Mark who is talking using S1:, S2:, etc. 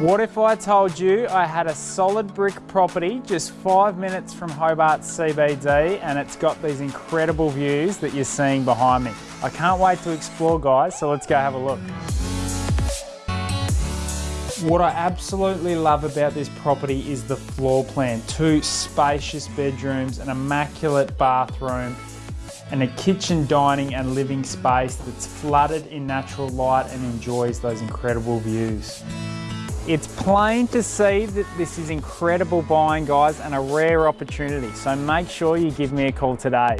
S1: What if I told you I had a solid brick property just five minutes from Hobart CBD and it's got these incredible views that you're seeing behind me. I can't wait to explore guys, so let's go have a look. What I absolutely love about this property is the floor plan. Two spacious bedrooms, an immaculate bathroom, and a kitchen, dining and living space that's flooded in natural light and enjoys those incredible views. It's plain to see that this is incredible buying guys and a rare opportunity, so make sure you give me a call today.